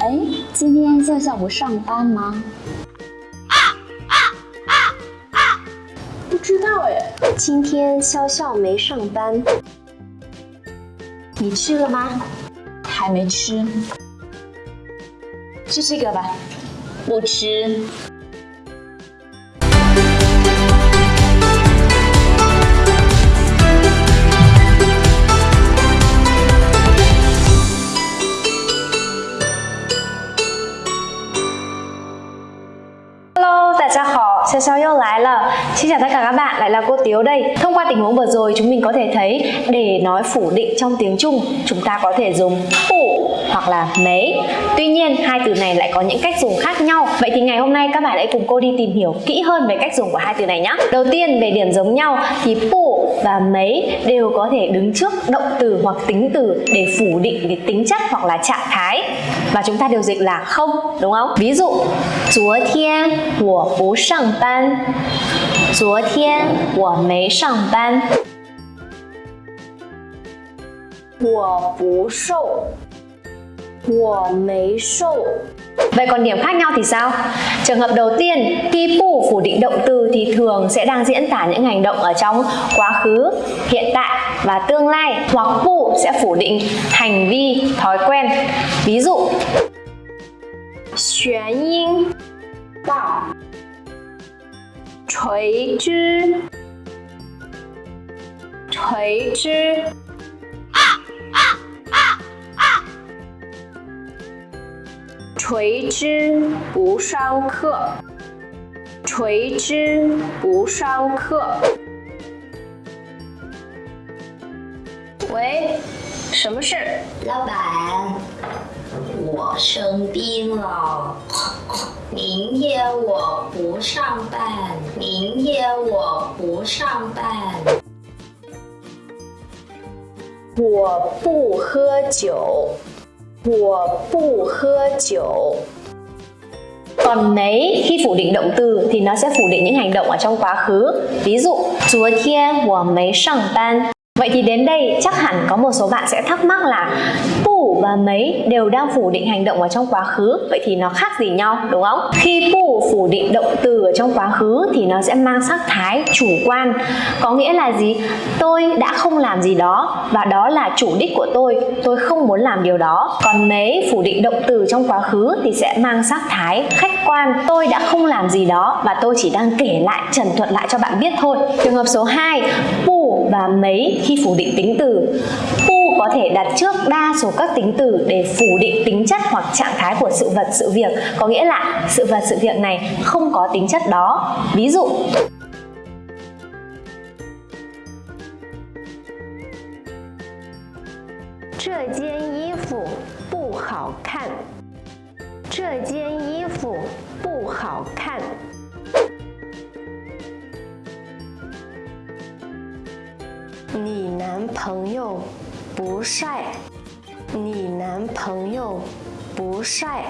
哎，今天笑笑不上班吗？啊啊啊啊不知道哎。今天笑笑没上班。你吃了吗？还没吃。吃这个吧。不吃。大家 hảo, Sao Sao yêu lái là Xin chào tất cả các bạn, lại là cô Tiếu đây. Thông qua tình huống vừa rồi chúng mình có thể thấy Để nói phủ định trong tiếng Trung Chúng ta có thể dùng phủ hoặc là mấy. Tuy nhiên hai từ này lại có những cách dùng khác nhau. Vậy thì ngày hôm nay các bạn hãy cùng cô đi tìm hiểu kỹ hơn về cách dùng của hai từ này nhé Đầu tiên về điểm giống nhau thì phủ và mấy đều có thể đứng trước động từ hoặc tính từ để phủ định cái tính chất hoặc là trạng thái và chúng ta đều dịch là không đúng không? Ví dụ 昨天我不上班昨天我没上班我不瘦我没瘦 Vậy còn điểm khác nhau thì sao? Trường hợp đầu tiên, khi phủ phủ định động từ thì thường sẽ đang diễn tả những hành động ở trong quá khứ, hiện tại và tương lai hoặc phủ sẽ phủ định hành vi, thói quen. Ví dụ Xuân yên Đạo Trời chứ Trời chứ 垂直不上课垂直不上课喂什么事？老板我生病了明天我不上班，明天我不上班。我不喝酒，我不喝酒。Còn mấy khi phủ định động từ thì nó sẽ phủ định những hành động ở trong quá khứ. Ví dụ, 昨天我没上班 Vậy thì đến đây chắc hẳn có một số bạn sẽ thắc mắc là và mấy đều đang phủ định hành động ở trong quá khứ. Vậy thì nó khác gì nhau đúng không? Khi pu phủ định động từ ở trong quá khứ thì nó sẽ mang sắc thái chủ quan. Có nghĩa là gì? Tôi đã không làm gì đó và đó là chủ đích của tôi. Tôi không muốn làm điều đó. Còn mấy phủ định động từ trong quá khứ thì sẽ mang sắc thái khách quan. Tôi đã không làm gì đó và tôi chỉ đang kể lại, trần thuật lại cho bạn biết thôi. Trường hợp số 2 pu và mấy khi phủ định tính từ. Pu có thể đặt trước đa số các tính từ để phủ định tính chất hoặc trạng thái của sự vật, sự việc. Có nghĩa là sự vật, sự việc này không có tính chất đó. Ví dụ Chợ gian y phục bù hào khăn Chợ gian y phục bù hào nam 不帅，你男朋友不帅。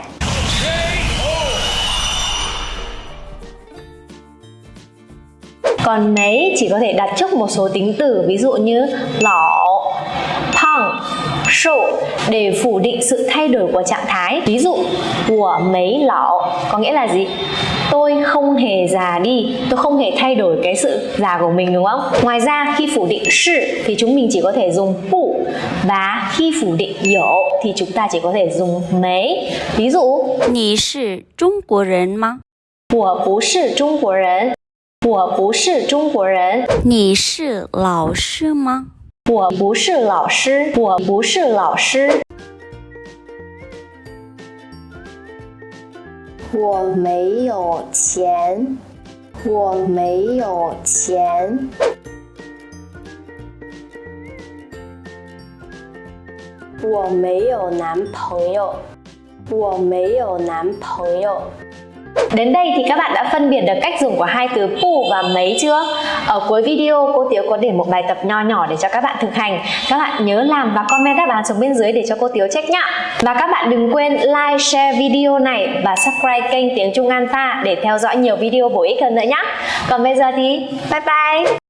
Còn mấy chỉ có thể đặt trước một số tính từ ví dụ như lão, phăng, sâu để phủ định sự thay đổi của trạng thái. Ví dụ của mấy lão có nghĩa là gì? tôi không hề già đi tôi không hề thay đổi cái sự già của mình đúng không ngoài ra khi phủ định sự thì chúng mình chỉ có thể dùng phụ và khi phủ định dỗ thì chúng ta chỉ có thể dùng mấy ví dụ 你是中国人吗我不是中国人我不是中国人你是老师吗 我不是老师我不是老师我没有钱，我没有钱。我没有男朋友，我没有男朋友。Đến đây thì các bạn đã phân biệt được cách dùng của hai từ pu và mấy chưa? Ở cuối video cô Tiếu có để một bài tập nho nhỏ để cho các bạn thực hành. Các bạn nhớ làm và comment đáp án xuống bên dưới để cho cô Tiếu check nhá. Và các bạn đừng quên like, share video này và subscribe kênh Tiếng Trung Alpha để theo dõi nhiều video bổ ích hơn nữa nhé. Còn bây giờ thì bye bye!